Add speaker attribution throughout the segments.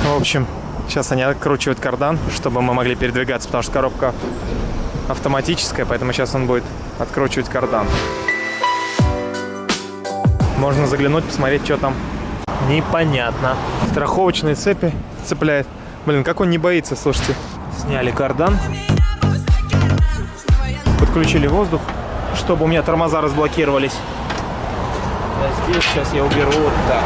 Speaker 1: В общем, сейчас они откручивают кардан, чтобы мы могли передвигаться, потому что коробка автоматическая, поэтому сейчас он будет откручивать кардан. Можно заглянуть, посмотреть, что там. Непонятно. Страховочные цепи цепляет. Блин, как он не боится, слушайте. Сняли кардан. Подключили воздух, чтобы у меня тормоза разблокировались. А здесь сейчас я уберу вот так.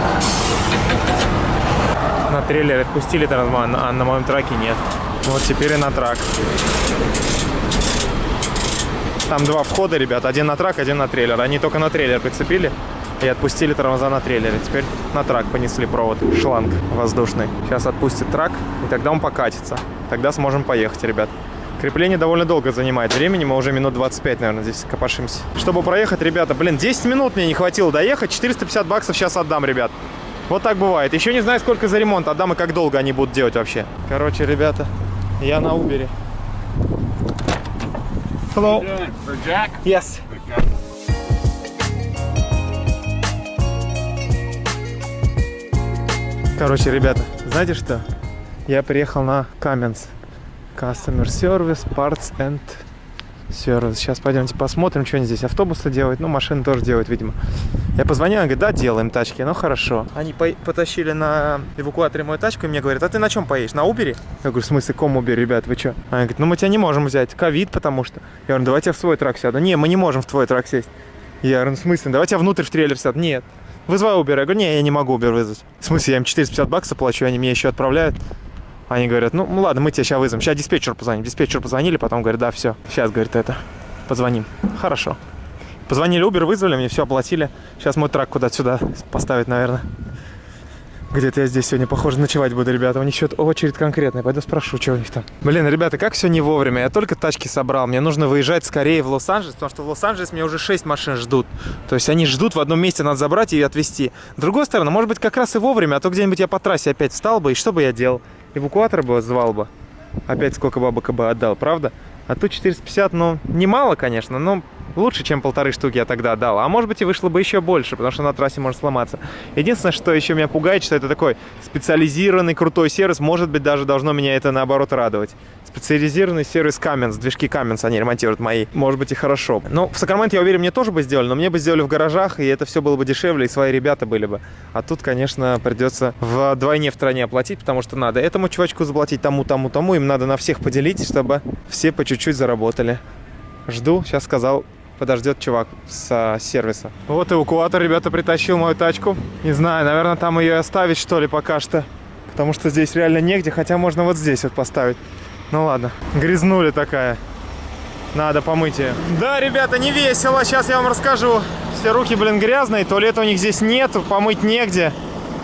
Speaker 1: На трейлер отпустили тормоза, а на моем траке нет. Вот теперь и на трак. Там два входа, ребят. Один на трак, один на трейлер. Они только на трейлер прицепили и отпустили тормоза на трейлере. Теперь на трак понесли провод, шланг воздушный. Сейчас отпустит трак, и тогда он покатится. Тогда сможем поехать, ребят. Крепление довольно долго занимает времени, мы уже минут 25, наверное, здесь копошимся. Чтобы проехать, ребята, блин, 10 минут мне не хватило доехать, 450 баксов сейчас отдам, ребят. Вот так бывает. Еще не знаю, сколько за ремонт отдам и как долго они будут делать вообще. Короче, ребята, я на Убере. Hello.
Speaker 2: For Jack?
Speaker 1: Yes. Короче, ребята, знаете что? Я приехал на Каменс. Customer Service, Parts and Service. Сейчас пойдемте посмотрим, что они здесь автобусы делают. Ну, машины тоже делают, видимо. Я позвонил, он говорит, да, делаем тачки, ну хорошо. Они по потащили на эвакуаторе мою тачку и мне говорят, а ты на чем поедешь? На Убере? Я говорю, в смысле, ком Убер, ребят, вы что? Они говорят, ну мы тебя не можем взять, ковид, потому что. Я говорю, давайте я в свой трак сяду. Не, мы не можем в твой трак сесть. Я говорю, ну в смысле, давайте я внутрь в трейлер сяду. Нет. Вызывай Uber. Я говорю, не, я не могу Uber вызвать. В смысле, я им 450 баксов плачу, они мне еще отправляют. Они говорят, ну, ладно, мы тебя сейчас вызовем. Сейчас диспетчер позвоним. Диспетчер позвонили, потом говорят, да, все. Сейчас, говорит, это, позвоним. Хорошо. Позвонили Uber, вызвали, мне все оплатили. Сейчас мой трак куда-то сюда поставить, наверное. Где-то я здесь сегодня, похоже, ночевать буду, ребята. У них что-то очередь конкретная. Пойду спрошу, что у них там. Блин, ребята, как все не вовремя. Я только тачки собрал. Мне нужно выезжать скорее в Лос-Анджелес, потому что в Лос-Анджелес меня уже 6 машин ждут. То есть они ждут в одном месте, надо забрать и отвезти. С другой стороны, может быть, как раз и вовремя, а то где-нибудь я по трассе опять встал бы, и что бы я делал? Эвакуатор бы звал бы. Опять сколько бабок бы отдал, правда? А тут 450, ну, немало, конечно, но лучше, чем полторы штуки я тогда дал. А может быть и вышло бы еще больше, потому что на трассе может сломаться. Единственное, что еще меня пугает, что это такой специализированный крутой сервис. Может быть, даже должно меня это наоборот радовать. Специализированный сервис Cummins, движки Cummins они ремонтируют мои. Может быть и хорошо. Ну, в Сакраменто, я уверен, мне тоже бы сделали, но мне бы сделали в гаражах, и это все было бы дешевле, и свои ребята были бы. А тут, конечно, придется вдвойне в стране оплатить, потому что надо этому чувачку заплатить, тому, тому, тому. Им надо на всех поделить, чтобы все по чуть-чуть заработали. Жду, сейчас сказал, подождет чувак с сервиса. Вот эвакуатор, ребята, притащил мою тачку. Не знаю, наверное, там ее оставить, что ли, пока что. Потому что здесь реально негде, хотя можно вот здесь вот поставить. Ну ладно, грязнули такая. Надо помыть ее. Да, ребята, не весело, сейчас я вам расскажу. Все руки, блин, грязные, туалета у них здесь нету, помыть негде.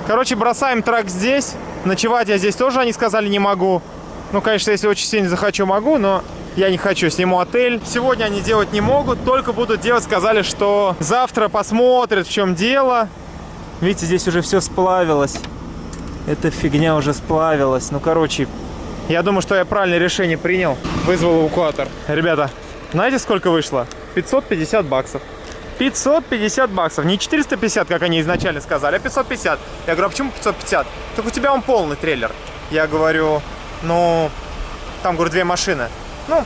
Speaker 1: Короче, бросаем трак здесь. Ночевать я здесь тоже, они сказали, не могу. Ну, конечно, если очень сильно захочу, могу, но я не хочу, сниму отель. Сегодня они делать не могут, только будут делать, сказали, что завтра посмотрят, в чем дело. Видите, здесь уже все сплавилось. Эта фигня уже сплавилась. Ну, короче, я думаю, что я правильное решение принял. Вызвал эвакуатор. Ребята, знаете, сколько вышло? 550 баксов. 550 баксов. Не 450, как они изначально сказали, а 550. Я говорю, а почему 550? Так у тебя он полный трейлер. Я говорю, ну, там, говорю, две машины. Ну,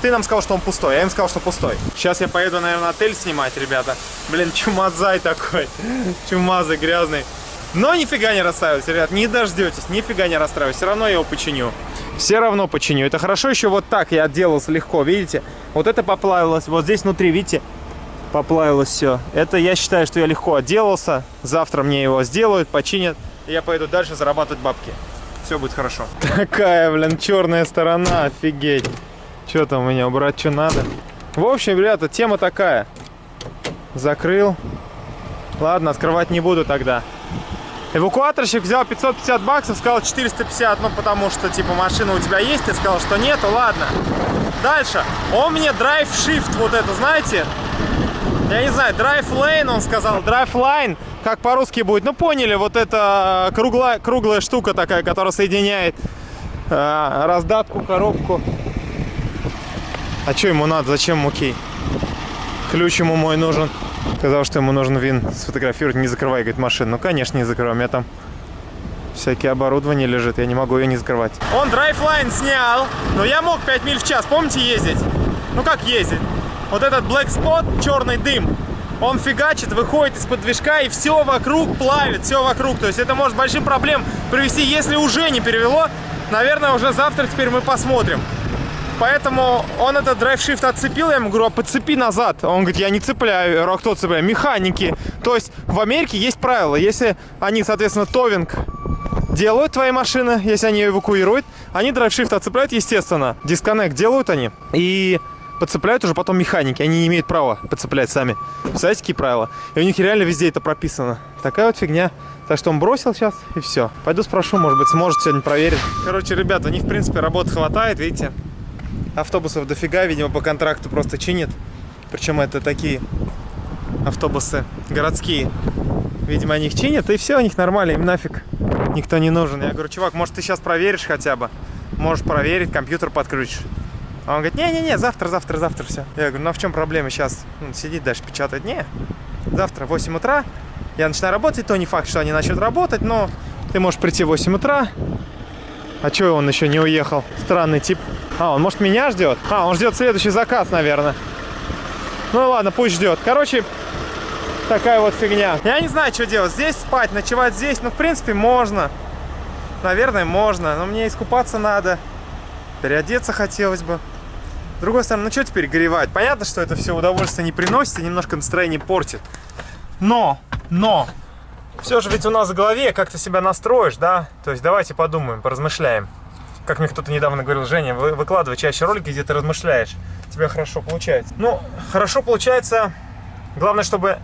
Speaker 1: ты нам сказал, что он пустой, я им сказал, что пустой. Сейчас я поеду, наверное, отель снимать, ребята. Блин, чумазай такой. Чумазый, грязный. Но нифига не расстраивайтесь, ребят, не дождетесь, нифига не расстраивайтесь. Все равно я его починю. Все равно починю. Это хорошо еще вот так я отделался легко, видите? Вот это поплавилось, вот здесь внутри, видите? Поплавилось все. Это я считаю, что я легко отделался. Завтра мне его сделают, починят. И я поеду дальше зарабатывать бабки. Все будет хорошо. Такая, блин, черная сторона, офигеть. Что там меня, убрать что надо? В общем, ребята, тема такая. Закрыл. Ладно, открывать не буду тогда. Эвакуаторщик взял 550 баксов, сказал 450, ну потому что, типа, машина у тебя есть, ты сказал, что нету, ладно. Дальше. Он мне драйв shift, вот это, знаете? Я не знаю, драйв lane, он сказал, драйв line, как по-русски будет. Ну, поняли, вот это круглая, круглая штука такая, которая соединяет э, раздатку, коробку а что ему надо? Зачем муки? Ключ ему мой нужен. Сказал, что ему нужен вин сфотографировать, не закрывай, говорит, машину. Ну, конечно, не закрывай, у меня там всякие оборудование лежит, я не могу ее не закрывать. Он драйфлайн снял, но я мог 5 миль в час, помните, ездить? Ну, как ездить? Вот этот black spot, черный дым, он фигачит, выходит из-под движка и все вокруг плавит, все вокруг. То есть это может большим проблем привести, если уже не перевело, наверное, уже завтра теперь мы посмотрим. Поэтому он этот драйв-шифт отцепил, я ему говорю, а подцепи назад. Он говорит, я не цепляю. Я говорю, а кто цепляет? Механики. То есть в Америке есть правила. Если они, соответственно, товинг делают твои машины, если они эвакуируют, они драйв-шифт отцепляют, естественно. Дисконнект делают они. И подцепляют уже потом механики. Они не имеют права подцеплять сами. Представляете, какие правила? И у них реально везде это прописано. Такая вот фигня. Так что он бросил сейчас, и все. Пойду спрошу, может быть, сможет сегодня проверить. Короче, ребята, у них, в принципе, работы хватает, видите? Автобусов дофига, видимо, по контракту просто чинит. Причем это такие автобусы городские. Видимо, они их чинят, и все, у них нормально, им нафиг никто не нужен. Я говорю, чувак, может, ты сейчас проверишь хотя бы? Можешь проверить, компьютер подключишь. А он говорит, не-не-не, завтра, завтра, завтра все. Я говорю, ну а в чем проблема сейчас? Ну, сидит дальше печатать. Не, завтра в 8 утра я начинаю работать, то не факт, что они начнут работать, но ты можешь прийти в 8 утра. А что он еще не уехал? Странный тип. А, он может меня ждет? А, он ждет следующий заказ, наверное. Ну ладно, пусть ждет. Короче, такая вот фигня. Я не знаю, что делать. Здесь спать, ночевать здесь. Ну, в принципе, можно. Наверное, можно. Но мне искупаться надо. Переодеться хотелось бы. С другой стороны, ну что теперь горевать? Понятно, что это все удовольствие не приносит и немножко настроение портит. Но, но, все же ведь у нас в голове как ты себя настроишь, да? То есть давайте подумаем, поразмышляем. Как мне кто-то недавно говорил, Женя, вы, выкладывай чаще ролики, где ты размышляешь. Тебе хорошо получается. Ну, хорошо получается. Главное, чтобы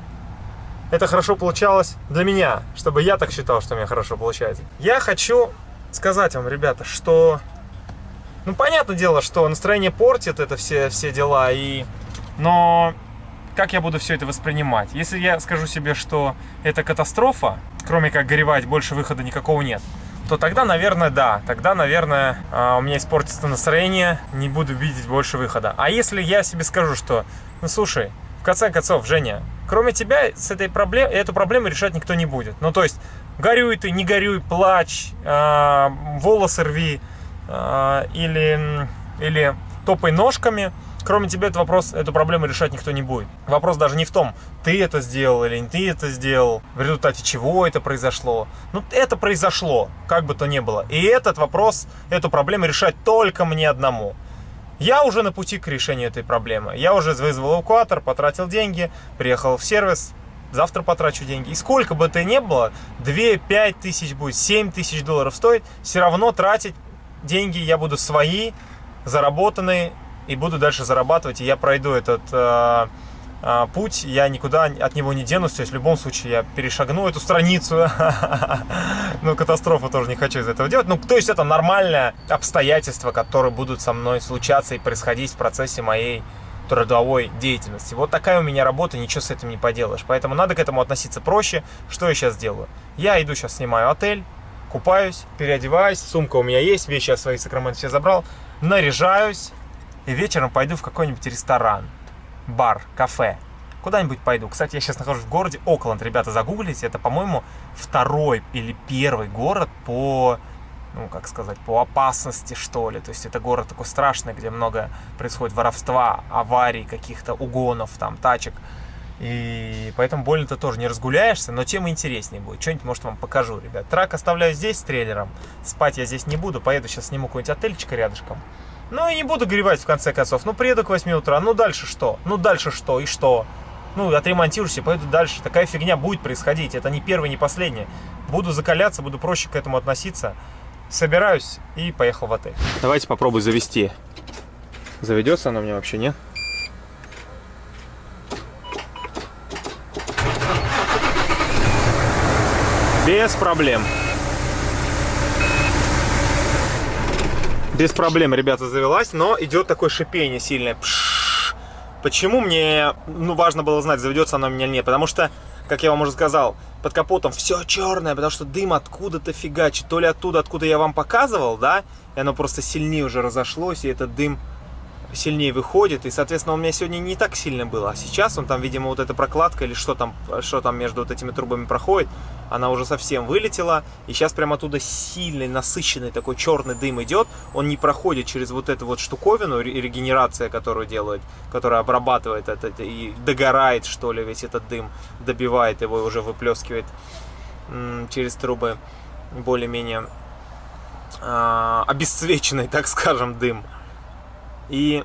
Speaker 1: это хорошо получалось для меня. Чтобы я так считал, что у меня хорошо получается. Я хочу сказать вам, ребята, что ну, понятное дело, что настроение портит это все, все дела, и... но как я буду все это воспринимать? Если я скажу себе, что это катастрофа, кроме как горевать, больше выхода никакого нет, то тогда, наверное, да. Тогда, наверное, а, у меня испортится настроение, не буду видеть больше выхода. А если я себе скажу, что, ну, слушай, в конце концов, Женя, кроме тебя с этой проблемой, эту проблему решать никто не будет. Ну, то есть, горюй ты, не горюй, плачь, э, волосы рви, а, или, или топай ножками. Кроме тебя этот вопрос, эту проблему решать никто не будет. Вопрос даже не в том, ты это сделал или не ты это сделал, в результате чего это произошло. Ну, это произошло, как бы то ни было. И этот вопрос, эту проблему решать только мне одному. Я уже на пути к решению этой проблемы. Я уже вызвал эвакуатор, потратил деньги, приехал в сервис, завтра потрачу деньги. И сколько бы это ни было, 2-5 тысяч будет, 7 тысяч долларов стоит, все равно тратить деньги я буду свои, заработанные, и буду дальше зарабатывать, и я пройду этот э, э, путь, я никуда от него не денусь, то есть в любом случае я перешагну эту страницу, ну катастрофу тоже не хочу из этого делать, ну то есть это нормальное обстоятельства, которые будут со мной случаться и происходить в процессе моей трудовой деятельности. Вот такая у меня работа, ничего с этим не поделаешь. Поэтому надо к этому относиться проще. Что я сейчас делаю? Я иду сейчас снимаю отель, купаюсь, переодеваюсь, сумка у меня есть, вещи я свои Сакраменто все забрал, наряжаюсь и вечером пойду в какой-нибудь ресторан, бар, кафе, куда-нибудь пойду. Кстати, я сейчас нахожусь в городе Окленд, ребята, загуглите, это, по-моему, второй или первый город по, ну, как сказать, по опасности, что ли. То есть это город такой страшный, где много происходит воровства, аварий, каких-то угонов, там, тачек. И поэтому больно-то тоже не разгуляешься, но тем интереснее будет. Что-нибудь, может, вам покажу, ребят. Трак оставляю здесь с трейлером. Спать я здесь не буду. Поеду сейчас сниму какой-нибудь отельчик рядышком. Ну и не буду горевать в конце концов. Ну приеду к 8 утра. Ну дальше что? Ну дальше что? И что? Ну, отремонтируешься, поеду дальше. Такая фигня будет происходить. Это не первое, не последнее. Буду закаляться, буду проще к этому относиться. Собираюсь и поехал в отель. Давайте попробую завести. Заведется она меня вообще, нет? Без проблем. Без проблем, ребята, завелась, но идет такое шипение сильное. Почему мне ну, важно было знать, заведется она у меня или нет? Потому что, как я вам уже сказал, под капотом все черное, потому что дым откуда-то фигачит. То ли оттуда, откуда я вам показывал, да, и оно просто сильнее уже разошлось, и этот дым сильнее выходит, и, соответственно, у меня сегодня не так сильно было, а сейчас он там, видимо, вот эта прокладка или что там, что там между вот этими трубами проходит, она уже совсем вылетела, и сейчас прямо оттуда сильный, насыщенный такой черный дым идет, он не проходит через вот эту вот штуковину, регенерация, которую делают, которая обрабатывает это и догорает, что ли, весь этот дым, добивает его и уже выплескивает через трубы более-менее э, обесцвеченный, так скажем, дым. И,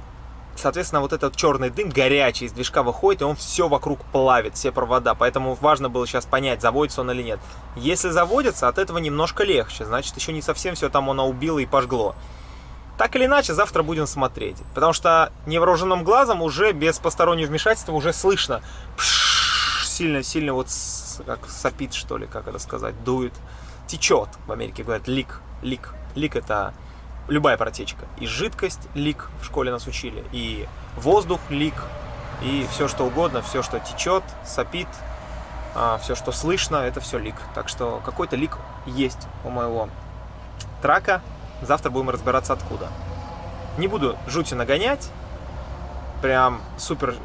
Speaker 1: соответственно, вот этот черный дым горячий из движка выходит, и он все вокруг плавит, все провода. Поэтому важно было сейчас понять, заводится он или нет. Если заводится, от этого немножко легче. Значит, еще не совсем все там оно убило и пожгло. Так или иначе, завтра будем смотреть. Потому что невооруженным глазом уже без постороннего вмешательства уже слышно. Сильно-сильно вот как сопит, что ли, как это сказать, дует. Течет, в Америке говорят, лик. Лик. Лик это любая протечка. И жидкость лик, в школе нас учили, и воздух лик, и все что угодно, все что течет, сопит, а, все что слышно, это все лик. Так что какой-то лик есть у моего трака. Завтра будем разбираться откуда. Не буду жути нагонять, прям супер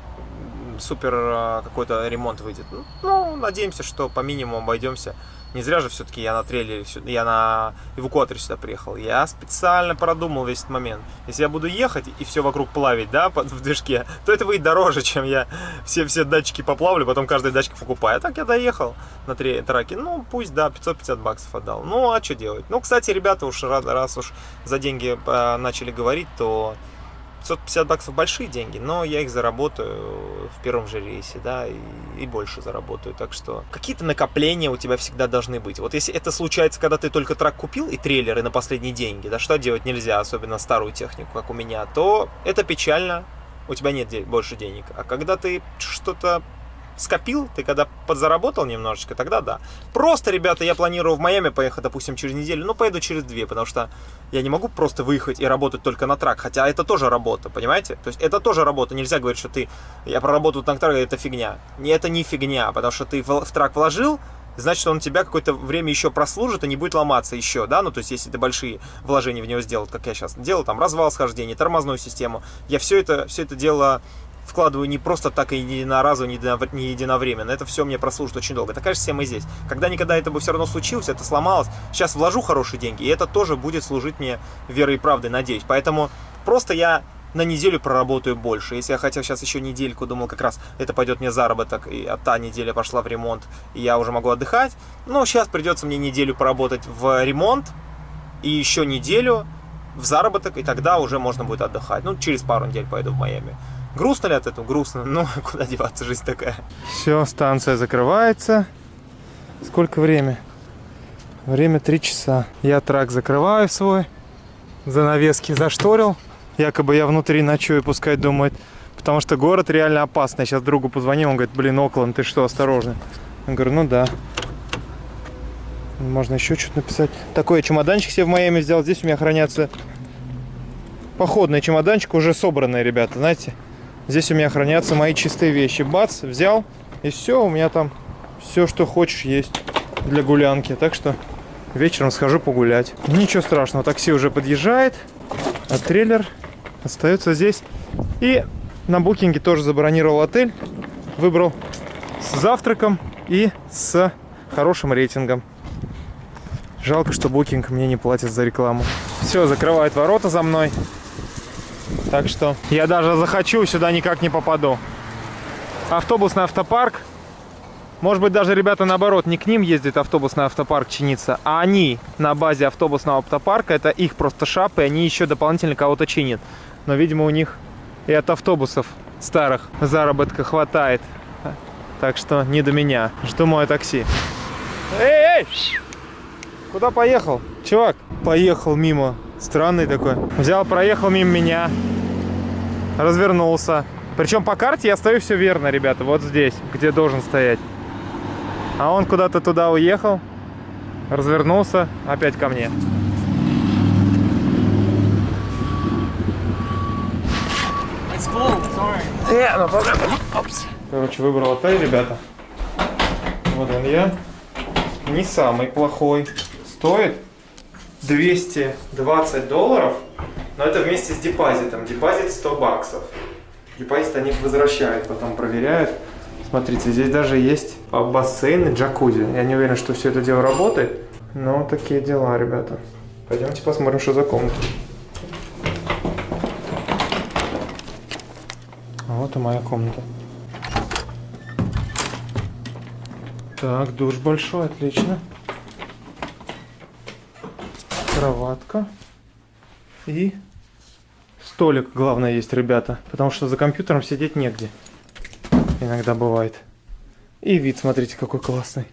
Speaker 1: супер а, какой-то ремонт выйдет. Ну, надеемся, что по минимуму обойдемся не зря же все-таки я на трейлере, я на эвакуаторе сюда приехал. Я специально продумал весь этот момент. Если я буду ехать и все вокруг плавить, да, в движке, то это выйдет дороже, чем я все, все датчики поплавлю, потом каждый датчик покупаю. А так я доехал на траке. Ну, пусть, да, 550 баксов отдал. Ну, а что делать? Ну, кстати, ребята уж раз уж за деньги э, начали говорить, то 550 баксов большие деньги, но я их заработаю в первом же рейсе, да, и, и больше заработаю. Так что какие-то накопления у тебя всегда должны быть. Вот если это случается, когда ты только трак купил и трейлеры на последние деньги, да, что делать нельзя, особенно старую технику, как у меня, то это печально, у тебя нет больше денег. А когда ты что-то скопил, ты когда подзаработал немножечко, тогда да. Просто, ребята, я планирую в Майами поехать, допустим, через неделю, но поеду через две, потому что я не могу просто выехать и работать только на трак, хотя это тоже работа, понимаете? То есть это тоже работа, нельзя говорить, что ты, я проработал на трак, это фигня. Не, это не фигня, потому что ты в, в трак вложил, значит, он тебя какое-то время еще прослужит и не будет ломаться еще, да, ну, то есть, если ты большие вложения в него сделал, как я сейчас делал, там, развал схождения, тормозную систему, я все это, все это дело вкладываю не просто так и не единоразово, не единовременно. Это все мне прослужит очень долго. Такая же система и здесь. Когда-никогда это бы все равно случилось, это сломалось. Сейчас вложу хорошие деньги, и это тоже будет служить мне верой и правдой, надеюсь. Поэтому просто я на неделю проработаю больше. Если я хотел сейчас еще недельку, думал, как раз это пойдет мне заработок, и а та неделя пошла в ремонт, и я уже могу отдыхать. Но сейчас придется мне неделю поработать в ремонт, и еще неделю в заработок, и тогда уже можно будет отдыхать. Ну, через пару недель пойду в Майами. Грустно ли от этого? Грустно. Ну, куда деваться, жизнь такая. Все, станция закрывается. Сколько время? Время 3 часа. Я трак закрываю свой. Занавески зашторил. Якобы я внутри ночую, пускай думает. Потому что город реально опасный. Я сейчас другу позвонил, он говорит, блин, Окленд, ты что, осторожно. Я говорю, ну да. Можно еще что-то написать. Такой чемоданчик себе в Майами взял. Здесь у меня хранятся походный чемоданчик, уже собранный, ребята, знаете. Здесь у меня хранятся мои чистые вещи. Бац, взял, и все, у меня там все, что хочешь, есть для гулянки. Так что вечером схожу погулять. Ничего страшного, такси уже подъезжает, а трейлер остается здесь. И на букинге тоже забронировал отель. Выбрал с завтраком и с хорошим рейтингом. Жалко, что букинг мне не платит за рекламу. Все, закрывает ворота за мной. Так что я даже захочу, сюда никак не попаду. Автобусный автопарк. Может быть, даже ребята наоборот, не к ним ездит автобусный автопарк чиниться, а они на базе автобусного автопарка, это их просто шапы, они еще дополнительно кого-то чинят. Но, видимо, у них и от автобусов старых заработка хватает. Так что не до меня. Жду мое такси. Эй, эй! Куда поехал? Чувак, поехал мимо. Странный такой. Взял, проехал мимо меня развернулся. Причем по карте я стою все верно, ребята, вот здесь, где должен стоять. А он куда-то туда уехал, развернулся, опять ко мне. Yeah, no Короче, выбрал отель, ребята. Вот он я. Не самый плохой. Стоит 220 долларов Но это вместе с депозитом. Депозит 100 баксов. Депозит они возвращают, потом проверяют. Смотрите, здесь даже есть бассейн и джакузи. Я не уверен, что все это дело работает. Но такие дела, ребята. Пойдемте посмотрим, что за комната. Вот и моя комната. Так, душ большой, отлично. Кроватка. И столик, главное, есть, ребята. Потому что за компьютером сидеть негде. Иногда бывает. И вид, смотрите, какой классный.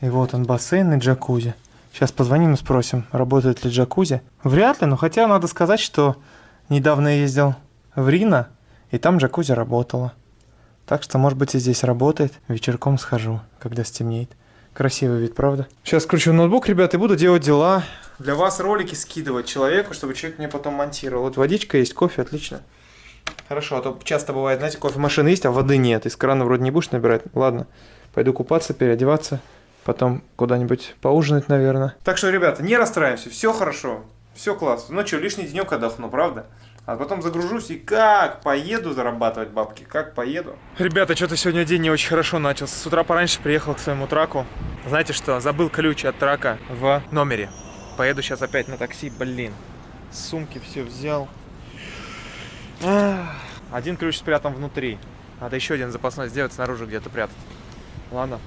Speaker 1: И вот он, бассейн и джакузи. Сейчас позвоним и спросим, работает ли джакузи. Вряд ли, но хотя надо сказать, что недавно я ездил в Рино, и там джакузи работала. Так что, может быть, и здесь работает. Вечерком схожу, когда стемнеет. Красивый вид, правда? Сейчас включу ноутбук, ребят, и буду делать дела. Для вас ролики скидывать человеку, чтобы человек мне потом монтировал. Вот водичка есть, кофе, отлично. Хорошо, а то часто бывает, знаете, кофемашина есть, а воды нет. Из крана вроде не будешь набирать. Ладно, пойду купаться, переодеваться. Потом куда-нибудь поужинать, наверное. Так что, ребята, не расстраиваемся, все хорошо. Все классно. Ну что, лишний денек отдохну, правда? А потом загружусь и как поеду зарабатывать бабки, как поеду. Ребята, что-то сегодня день не очень хорошо начался. С утра пораньше приехал к своему траку. Знаете что, забыл ключ от трака в номере. Поеду сейчас опять на такси, блин. Сумки все взял. Один ключ спрятан внутри. Надо еще один запасной сделать снаружи где-то прятать. Ладно,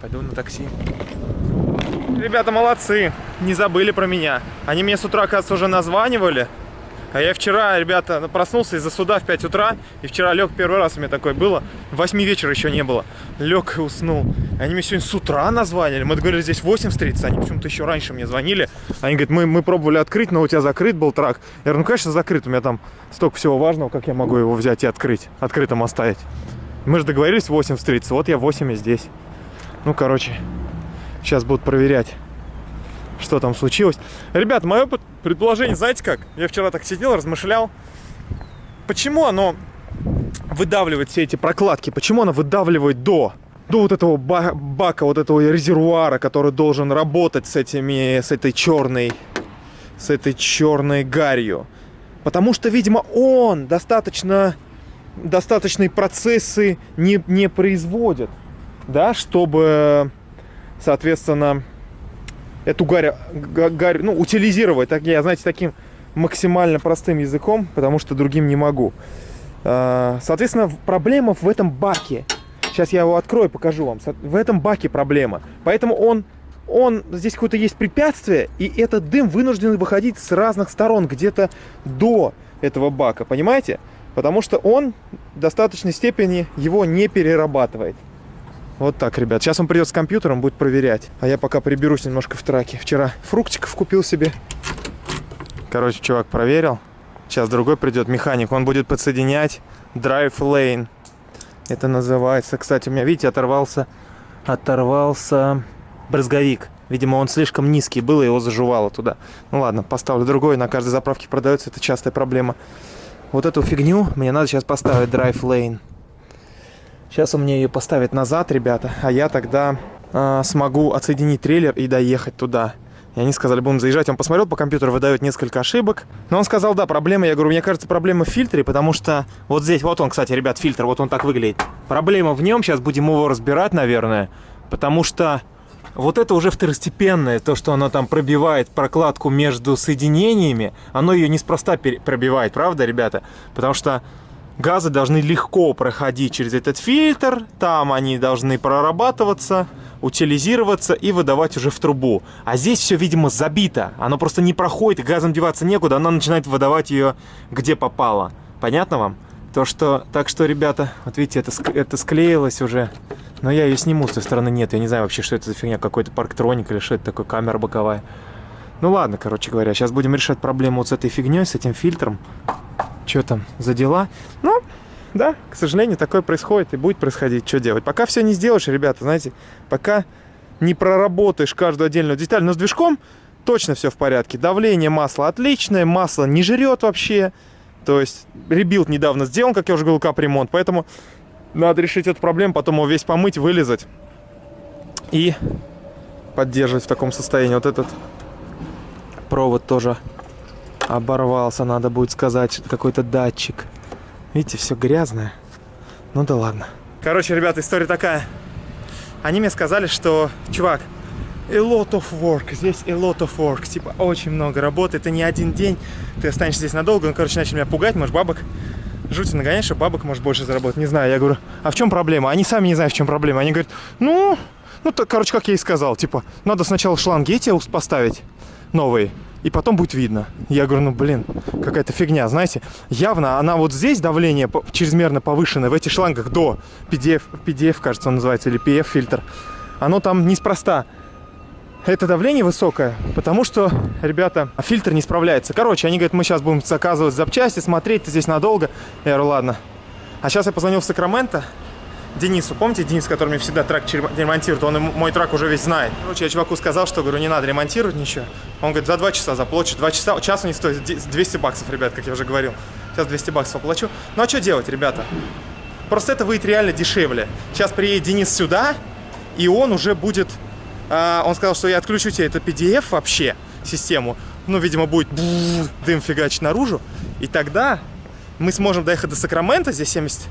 Speaker 1: пойду на такси. Ребята молодцы, не забыли про меня. Они мне с утра, кажется, уже названивали. А я вчера, ребята, ну, проснулся из-за суда в 5 утра, и вчера лег первый раз у меня такое было, в 8 вечера еще не было. Лег и уснул. Они мне сегодня с утра названили, мы говорили, здесь 8 встретиться, они почему-то еще раньше мне звонили. Они говорят, мы, мы пробовали открыть, но у тебя закрыт был трак. Я говорю, ну, конечно, закрыт, у меня там столько всего важного, как я могу его взять и открыть, открытым оставить. Мы же договорились в 8 встретиться, вот я в 8 и здесь. Ну, короче, сейчас будут проверять что там случилось. Ребят, мое предположение, знаете как? Я вчера так сидел, размышлял. Почему оно выдавливает все эти прокладки? Почему оно выдавливает до? До вот этого бака, вот этого резервуара, который должен работать с этими, с этой черной, с этой черной гарью. Потому что, видимо, он достаточно, достаточные процессы не, не производит, да, чтобы, соответственно, эту гарь, гарь ну, утилизировать, так, я, знаете, таким максимально простым языком, потому что другим не могу. А, соответственно, проблема в этом баке. Сейчас я его открою, покажу вам. В этом баке проблема. Поэтому он, он здесь какое-то есть препятствие, и этот дым вынужден выходить с разных сторон, где-то до этого бака, понимаете? Потому что он в достаточной степени его не перерабатывает. Вот так, ребят. Сейчас он придет с компьютером, будет проверять. А я пока приберусь немножко в траке. Вчера фруктиков купил себе. Короче, чувак проверил. Сейчас другой придет механик. Он будет подсоединять Drive Lane. Это называется. Кстати, у меня, видите, оторвался, оторвался брызговик. Видимо, он слишком низкий был, и его заживало туда. Ну ладно, поставлю другой. На каждой заправке продается. Это частая проблема. Вот эту фигню мне надо сейчас поставить Drive Lane. Сейчас он мне ее поставит назад, ребята, а я тогда э, смогу отсоединить трейлер и доехать туда. И они сказали, будем заезжать. Он посмотрел по компьютеру, выдает несколько ошибок. Но он сказал, да, проблема. Я говорю, мне кажется, проблема в фильтре, потому что вот здесь, вот он, кстати, ребят, фильтр, вот он так выглядит. Проблема в нем, сейчас будем его разбирать, наверное, потому что вот это уже второстепенное, то, что оно там пробивает прокладку между соединениями, оно ее неспроста пробивает, правда, ребята? Потому что газы должны легко проходить через этот фильтр, там они должны прорабатываться, утилизироваться и выдавать уже в трубу. А здесь все, видимо, забито, оно просто не проходит, газом деваться некуда, оно начинает выдавать ее где попало. Понятно вам? То, что, так что, ребята, вот видите, это, это склеилось уже, но я ее сниму, с той стороны нет, я не знаю вообще, что это за фигня, какой-то парктроник или что это такое, камера боковая. Ну ладно, короче говоря, сейчас будем решать проблему вот с этой фигней, с этим фильтром что там за дела. Ну, да, к сожалению, такое происходит и будет происходить. Что делать? Пока все не сделаешь, ребята, знаете, пока не проработаешь каждую отдельную деталь. Но с движком точно все в порядке. Давление масла отличное, масло не жрет вообще. То есть rebuild недавно сделан, как я уже говорил, капремонт. Поэтому надо решить эту проблему, потом его весь помыть, вылезать. И поддерживать в таком состоянии. Вот этот провод тоже оборвался. Надо будет сказать, какой-то датчик. Видите, все грязное. Ну да ладно. Короче, ребята, история такая. Они мне сказали, что, чувак, a lot of work, здесь a lot of work, типа очень много работы, это не один день, ты останешься здесь надолго. Ну, короче, начали меня пугать, может, бабок жуть нагоняешь, что бабок может больше заработать. Не знаю, я говорю, а в чем проблема? Они сами не знают, в чем проблема. Они говорят, ну, ну, то, короче, как я и сказал, типа, надо сначала шланги эти поставить новые, и потом будет видно. Я говорю, ну, блин, какая-то фигня, знаете. Явно она вот здесь давление чрезмерно повышенное, в этих шлангах до PDF, PDF, кажется, он называется, или PF-фильтр. Оно там неспроста это давление высокое, потому что, ребята, фильтр не справляется. Короче, они говорят, мы сейчас будем заказывать запчасти, смотреть, ты здесь надолго. Я говорю, ладно. А сейчас я позвонил в Сакраменто, Денису. Помните, Денис, который мне всегда трак ремонтирует? Он мой трак уже весь знает. Короче, я чуваку сказал, что, говорю, не надо ремонтировать ничего. Он говорит, за два часа заплачу. Два часа, часу не стоит 200 баксов, ребят, как я уже говорил. Сейчас 200 баксов оплачу. Ну, а что делать, ребята? Просто это выйдет реально дешевле. Сейчас приедет Денис сюда, и он уже будет а, он сказал, что я отключу тебе это PDF вообще, систему. Ну, видимо, будет дым фигачить наружу. И тогда мы сможем доехать до Сакрамента, здесь 70,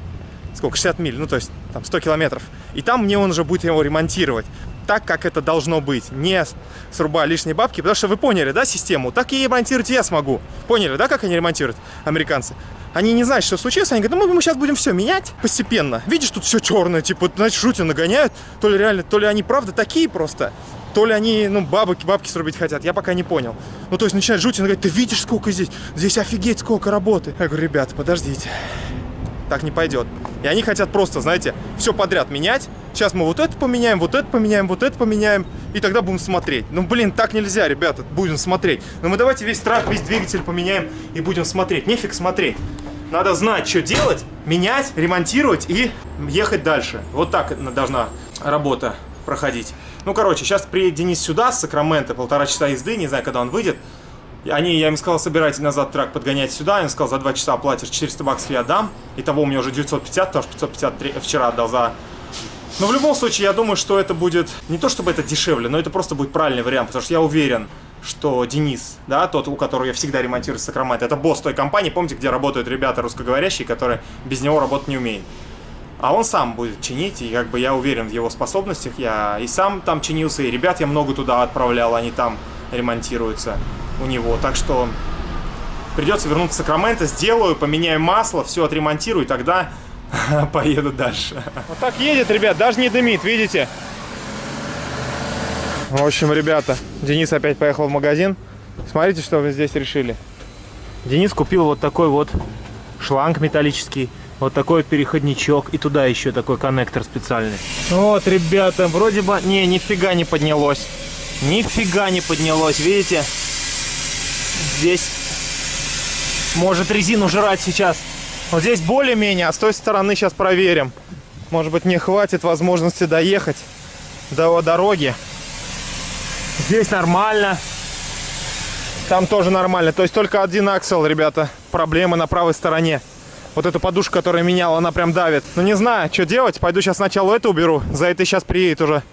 Speaker 1: сколько, 60 миль, ну, то есть там 100 километров. И там мне он уже будет его ремонтировать так, как это должно быть, не срубая лишние бабки, потому что вы поняли, да, систему? Так и ремонтировать я смогу. Поняли, да, как они ремонтируют, американцы? Они не знают, что случилось, они говорят, ну мы сейчас будем все менять постепенно. Видишь, тут все черное, типа, значит, шутер нагоняют. То ли реально, то ли они правда такие просто, то ли они, ну, бабки, бабки срубить хотят, я пока не понял. Ну, то есть начинает жуть, он говорит, ты видишь, сколько здесь, здесь офигеть, сколько работы. Я говорю, ребята, подождите, так не пойдет. И они хотят просто, знаете, все подряд менять. Сейчас мы вот это поменяем, вот это поменяем, вот это поменяем, и тогда будем смотреть. Ну, блин, так нельзя, ребята, будем смотреть. Но мы давайте весь трак, весь двигатель поменяем и будем смотреть. Нефиг смотреть. Надо знать, что делать, менять, ремонтировать и ехать дальше. Вот так должна работа проходить. Ну, короче, сейчас приедет Денис сюда, с Сакрамента, полтора часа езды, не знаю, когда он выйдет. Они, я им сказал, собирайте назад трак, подгонять сюда. Он сказал, за два часа оплатишь 400 баксов я дам. Итого у меня уже 950, потому что 550 вчера отдал за... Но в любом случае, я думаю, что это будет... Не то, чтобы это дешевле, но это просто будет правильный вариант, потому что я уверен, что Денис, да, тот, у которого я всегда ремонтирую Сакрамент, это босс той компании, помните, где работают ребята русскоговорящие, которые без него работать не умеют. А он сам будет чинить, и как бы я уверен в его способностях. Я и сам там чинился, и ребят я много туда отправлял, они там ремонтируются у него. Так что придется вернуться в Сакраменто, сделаю, поменяю масло, все отремонтирую, и тогда поеду дальше. Вот так едет, ребят, даже не дымит, видите? В общем, ребята, Денис опять поехал в магазин. Смотрите, что вы здесь решили. Денис купил вот такой вот шланг металлический. Вот такой переходничок. И туда еще такой коннектор специальный. Вот, ребята, вроде бы... Не, нифига не поднялось. Нифига не поднялось, видите? Здесь может резину жрать сейчас. Вот здесь более-менее, а с той стороны сейчас проверим. Может быть, не хватит возможности доехать до дороги. Здесь нормально. Там тоже нормально. То есть только один аксел, ребята. Проблемы на правой стороне. Вот эту подушку, которая меняла, она прям давит. Ну не знаю, что делать. Пойду сейчас сначала это уберу. За это сейчас приедет уже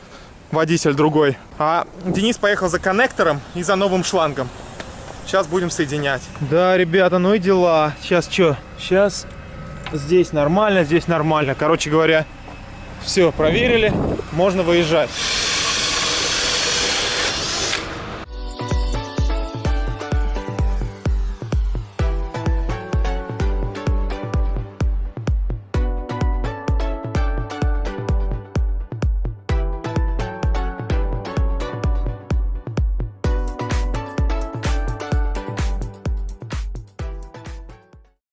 Speaker 1: водитель другой. А Денис поехал за коннектором и за новым шлангом. Сейчас будем соединять. Да, ребята, ну и дела. Сейчас что? Сейчас здесь нормально, здесь нормально. Короче говоря, все проверили. Можно выезжать.